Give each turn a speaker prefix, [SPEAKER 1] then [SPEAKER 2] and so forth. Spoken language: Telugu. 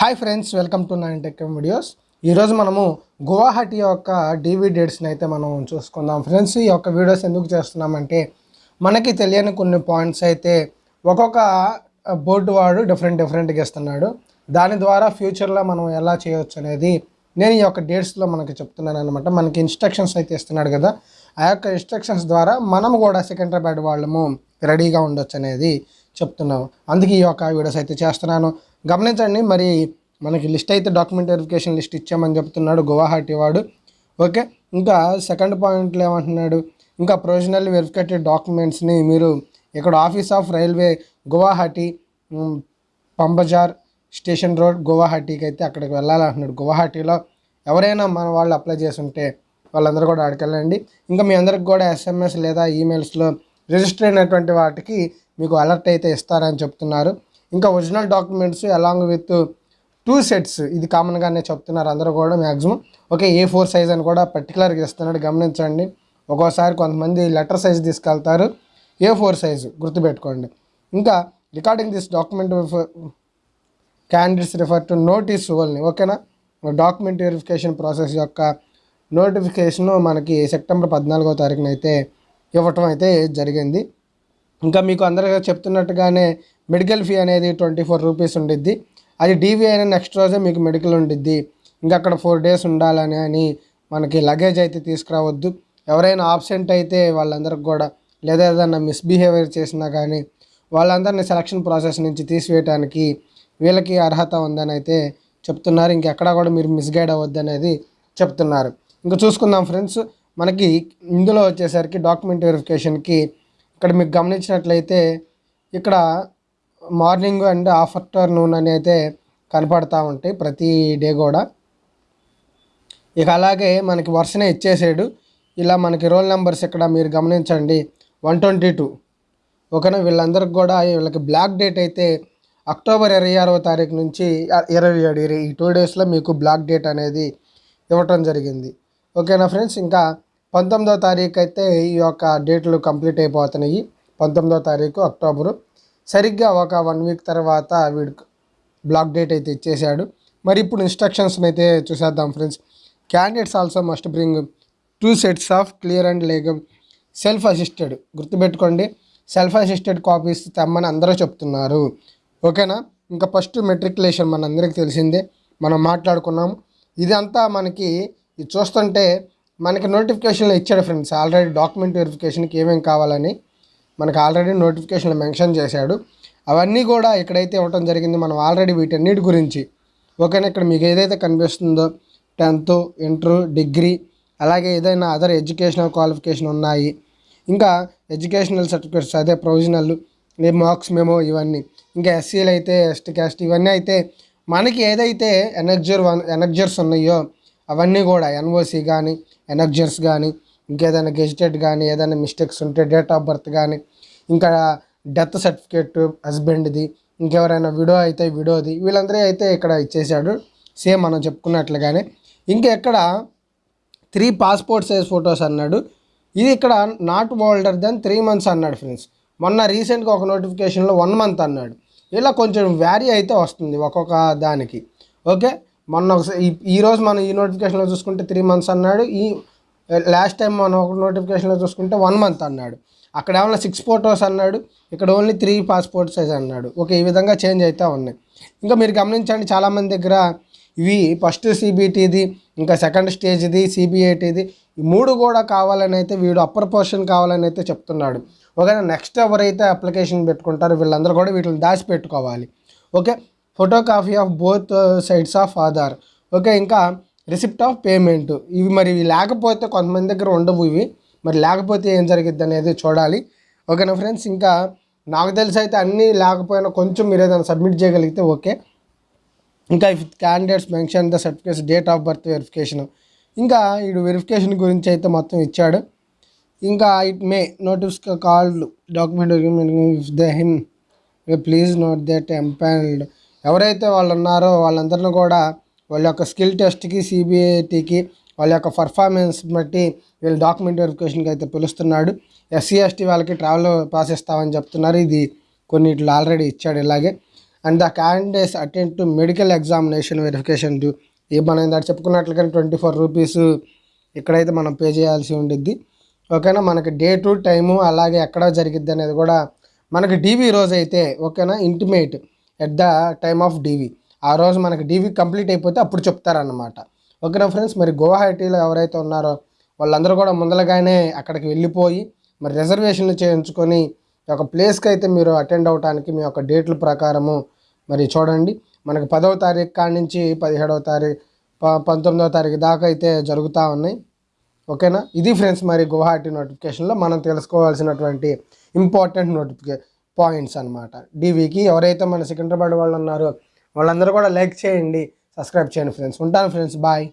[SPEAKER 1] Hi friends welcome to nine tech videos ఈరోజు మనము గువాహటి యొక్క డీవీ డేట్స్ని అయితే మనం చూసుకుందాం. ఫ్రెండ్స్ ఈ యొక్క వీడియోస్ ఎందుకు చేస్తున్నామంటే మనకి తెలియని కొన్ని పాయింట్స్ అయితే ఒక్కొక్క బోర్డు వాడు డిఫరెంట్ డిఫరెంట్గా ఇస్తున్నాడు. దాని ద్వారా ఫ్యూచర్లో మనం ఎలా చేయొచ్చు అనేది నేను ఈ యొక్క డేట్స్లో మనకి చెప్తున్నాను అనమాట మనకి ఇన్స్ట్రక్షన్స్ అయితే ఇస్తున్నాడు కదా. ఆ యొక్క ఇన్స్ట్రక్షన్స్ ద్వారా మనం కూడా సికింద్రాబాద్ వాళ్ళము రెడీగా ఉండొచ్చు అనేది చెప్తున్నాము అందుకే ఈ యొక్క వీడియోస్ అయితే చేస్తున్నాను. గమనించండి మరి మనకి లిస్ట్ అయితే డాక్యుమెంట్ వెరిఫికేషన్ లిస్ట్ ఇచ్చామని చెప్తున్నాడు గువాహటి వాడు. ఓకే ఇంకా సెకండ్ పాయింట్లో ఏమంటున్నాడు? ఇంకా ప్రొవిజనల్ వెరిఫికేటెడ్ డాక్యుమెంట్స్ని మీరు ఇక్కడ office of railway Guwahati Panbazar station road గువాహటికి అయితే అక్కడికి వెళ్ళాలంటున్నాడు. గువాహటిలో ఎవరైనా మన వాళ్ళు అప్లై చేసి ఉంటే వాళ్ళందరూ కూడా అడగలండి ఇంకా మీ అందరికి కూడా ఎస్ఎంఎస్ లేదా ఈమెయిల్స్లో రిజిస్టర్ అయినటువంటి వాటికి మీకు అలర్ట్ అయితే ఇస్తారని చెప్తున్నారు. ఇంకా original documents along with two sets. ఇది కామన్గానే చెప్తున్నారు అందరూ కూడా maximum okay A four size అని కూడా పర్టికులర్గా ఇస్తున్నాడు. గమనించండి. ఒక్కోసారి కొంతమంది లెటర్ సైజ్ తీసుకెళ్తారు. ఏ ఫోర్ సైజు గుర్తుపెట్టుకోండి. ఇంకా regarding this document candidates refer to notice only ఓకేనా? డాక్యుమెంట్ వెరిఫికేషన్ ప్రాసెస్ యొక్క నోటిఫికేషన్ మనకి సెప్టెంబర్ పద్నాలుగో తారీఖున అయితే ఇవ్వటం అయితే జరిగింది. ఇంకా మీకు అందరికీ చెప్తున్నట్టుగానే మెడికల్ ఫీ అనేది ట్వంటీ ఫోర్ రూపీస్ ఉండిద్ది. అది డీవీ అయిన నెక్స్ట్ రోజే మీకు మెడికల్ ఉండిద్ది. ఇంకా అక్కడ ఫోర్ డేస్ ఉండాలని అని మనకి లగేజ్ అయితే తీసుకురావద్దు. ఎవరైనా ఆబ్సెంట్ అయితే వాళ్ళందరికి కూడా లేదా ఏదైనా మిస్బిహేవియర్ చేసినా కానీ వాళ్ళందరినీ సెలక్షన్ ప్రాసెస్ నుంచి తీసివేయడానికి వీళ్ళకి అర్హత ఉందని అయితే చెప్తున్నారు. ఇంకెక్కడ కూడా మీరు మిస్గైడ్ అవ్వద్దు అనేది చెప్తున్నారు. ఇంకా చూసుకుందాం ఫ్రెండ్స్ మనకి ఇందులో వచ్చేసరికి డాక్యుమెంట్ వెరిఫికేషన్కి ఇక్కడ మీకు గమనించినట్లయితే ఇక్కడ మార్నింగ్ అండ్ ఆఫ్టర్నూన్ అని అయితే కనపడతా ఉంటాయి ప్రతి డే కూడా. ఇక అలాగే మనకి వరుసనే ఇచ్చేసాడు. ఇలా మనకి రోల్ నెంబర్స్ ఇక్కడ మీరు గమనించండి. One twenty two. ఓకేనా? వీళ్ళందరికి కూడా వీళ్ళకి బ్లాక్ డేట్ అయితే అక్టోబర్ ఇరవై ఆరవ తారీఖు నుంచి ఇరవై ఏడు. ఇరవై- ఈ టూ డేస్లో మీకు బ్లాక్ డేట్ అనేది ఇవ్వటం జరిగింది. ఓకేనా ఫ్రెండ్స్? ఇంకా పంతొమ్మిదవ తారీఖు అయితే ఈ యొక్క డేట్లు కంప్లీట్ అయిపోతున్నాయి. పంతొమ్మిదవ తారీఖు అక్టోబరు. సరిగ్గా ఒక వన్ వీక్ తర్వాత వీడు బ్లాక్ డేట్ అయితే ఇచ్చేసాడు మరి ఇప్పుడు ఇన్స్ట్రక్షన్స్ అయితే చూసేద్దాం friends. Candidates also must bring two sets of clear and లేగమ్ self assisted గుర్తుపెట్టుకోండి సెల్ఫ్ అసిస్టెడ్ కాపీస్ తెమ్మని అందరూ చెప్తున్నారు. ఓకేనా? ఇంకా ఫస్ట్ మెట్రికులేషన్ మన అందరికీ తెలిసిందే. మనం మాట్లాడుకున్నాము. ఇదంతా మనకి ఇది చూస్తుంటే మనకి నోటిఫికేషన్లో ఇచ్చాడు ఫ్రెండ్స్. ఆల్రెడీ డాక్యుమెంట్ వెరిఫికేషన్కి ఏమేమి కావాలని. మనకు ఆల్రెడీ నోటిఫికేషన్లు మెన్షన్ చేశాడు. అవన్నీ కూడా ఇక్కడైతే ఇవ్వటం జరిగింది. మనం ఆల్రెడీ వీటన్నిటి గురించి ఓకేనా ఇక్కడ మీకు ఏదైతే కనిపిస్తుందో టెన్త్ ఇంటర్ డిగ్రీ అలాగే ఏదైనా అదర్ ఎడ్యుకేషనల్ క్వాలిఫికేషన్ ఉన్నాయి. ఇంకా ఎడ్యుకేషనల్ సర్టిఫికేట్స్ అదే ప్రొవిజనల్ మార్క్స్ మేమో ఇవన్నీ. ఇంకా ఎస్సీలు అయితే ఎస్టీ క్యాస్ట్ ఇవన్నీ అయితే మనకి ఏదైతే ఎనర్జర్ వన్ ఎనర్జర్స్ ఉన్నాయో అవన్నీ కూడా ఎన్ఓసి కానీ ఎనర్జర్స్ కానీ ఇంకేదైనా గెజిటెడ్ కానీ ఏదైనా మిస్టేక్స్ ఉంటే డేట్ ఆఫ్ బర్త్ కానీ ఇంకా డెత్ సర్టిఫికేట్ హస్బెండ్ది ఇంకెవరైనా విడో అయితే విడోది వీళ్ళందరూ అయితే ఇక్కడ ఇచ్చేసాడు సేమ్ మనం చెప్పుకున్నట్లుగానే. ఇంకా ఎక్కడ త్రీ పాస్పోర్ట్ సైజ్ ఫొటోస్ అన్నాడు. ఇది ఇక్కడ not older than three months అన్నాడు ఫ్రెండ్స్. మొన్న రీసెంట్గా ఒక నోటిఫికేషన్లో వన్ మంత్ అన్నాడు. ఇలా కొంచెం వ్యారీ అయితే వస్తుంది ఒక్కొక్క దానికి. ఓకే? మొన్న ఒకసారి ఈరోజు మనం ఈ నోటిఫికేషన్లో చూసుకుంటే త్రీ మంత్స్ అన్నాడు. ఈ లాస్ట్ టైం మనం ఒక నోటిఫికేషన్లో చూసుకుంటే వన్ మంత్ అన్నాడు. అక్కడ ఏమన్నా సిక్స్ ఫోటోస్ అన్నాడు ఇక్కడ ఓన్లీ త్రీ పాస్పోర్ట్ సైజ్ అన్నాడు. ఓకే ఈ విధంగా చేంజ్ అవుతూ ఉన్నాయి. ఇంకా మీరు గమనించండి చాలామంది దగ్గర ఇవి ఫస్ట్ సిబిటీది ఇంకా సెకండ్ స్టేజ్ది సిబిఐటీది ఈ మూడు కూడా కావాలని అయితే వీడు అప్పర్ పోర్షన్ కావాలని అయితే చెప్తున్నాడు. ఓకే నెక్స్ట్ ఎవరైతే అప్లికేషన్ పెట్టుకుంటారో వీళ్ళందరూ కూడా వీటిని దాచిపెట్టుకోవాలి. Okay? Photo copy of both sides of Aadhaar okay ఇంకా రిసిప్ట్ ఆఫ్ పేమెంట్. ఇవి మరి ఇవి లేకపోతే కొంతమంది దగ్గర ఉండవు ఇవి. మరి లేకపోతే ఏం జరిగిద్ది అనేది చూడాలి. ఓకేనా ఫ్రెండ్స్? ఇంకా నాకు తెలిసి అయితే అన్నీ లేకపోయినా కొంచెం మీరు ఏదైనా సబ్మిట్ చేయగలిగితే ఓకే. ఇంకా if candidates mention the certificates date of birth verification ఇంకా వీడు వెరిఫికేషన్ గురించి అయితే మొత్తం ఇచ్చాడు. ఇంకా it may notice called document if the him please note that empanelled ఎవరైతే వాళ్ళు ఉన్నారో వాళ్ళందరిని కూడా వాళ్ళ యొక్క స్కిల్ టెస్ట్కి సిబిఐటికి వాళ్ళ యొక్క పర్ఫార్మెన్స్ బట్టి వీళ్ళు డాక్యుమెంట్ వెరిఫికేషన్కి అయితే పిలుస్తున్నాడు. ఎస్సీ ఎస్టీ వాళ్ళకి ట్రావెల్ పాస్ ఇస్తామని చెప్తున్నారు. ఇది కొన్నిట్లో ఆల్రెడీ ఇచ్చాడు ఇలాగే. And the candidates attend to medical examination verification due. ఈ మనం ఇందాక చెప్పుకున్నట్లుగానే ట్వంటీ ఫోర్ రూపీస్ ఇక్కడైతే మనం పే చేయాల్సి ఉండిద్ది. ఓకేనా? మనకి డే టు టైము అలాగే ఎక్కడ జరిగిద్ది అనేది కూడా మనకి డీవీ రోజు అయితే ఓకేనా? Intimate at the time of DV ఆ రోజు మనకి డీవీ కంప్లీట్ అయిపోతే అప్పుడు చెప్తారన్నమాట. ఓకేనా ఫ్రెండ్స్? మరి గువాహటీలో ఎవరైతే ఉన్నారో వాళ్ళందరూ కూడా ముందరగానే అక్కడికి వెళ్ళిపోయి మరి రిజర్వేషన్లు చేయించుకొని ఒక ప్లేస్కి అయితే మీరు అటెండ్ అవడానికి మీ యొక్క డేట్ల ప్రకారము మరి చూడండి. మనకి పదవ తారీఖు కాడి నుంచి పదిహేడవ తారీఖు ప పంతొమ్మిదవ తారీఖు దాకా అయితే జరుగుతూ ఉన్నాయి. ఓకేనా? ఇది ఫ్రెండ్స్ మరి గువాహటి నోటిఫికేషన్లో మనం తెలుసుకోవాల్సినటువంటి ఇంపార్టెంట్ నోటిఫికే పాయింట్స్ అనమాట డీవీకి ఎవరైతే మన సికింద్రాబాద్ వాళ్ళు ఉన్నారో వాళ్ళందరూ కూడా లైక్ చేయండి సబ్స్క్రైబ్ చేయండి ఫ్రెండ్స్. ఉంటాను ఫ్రెండ్స్. బాయ్.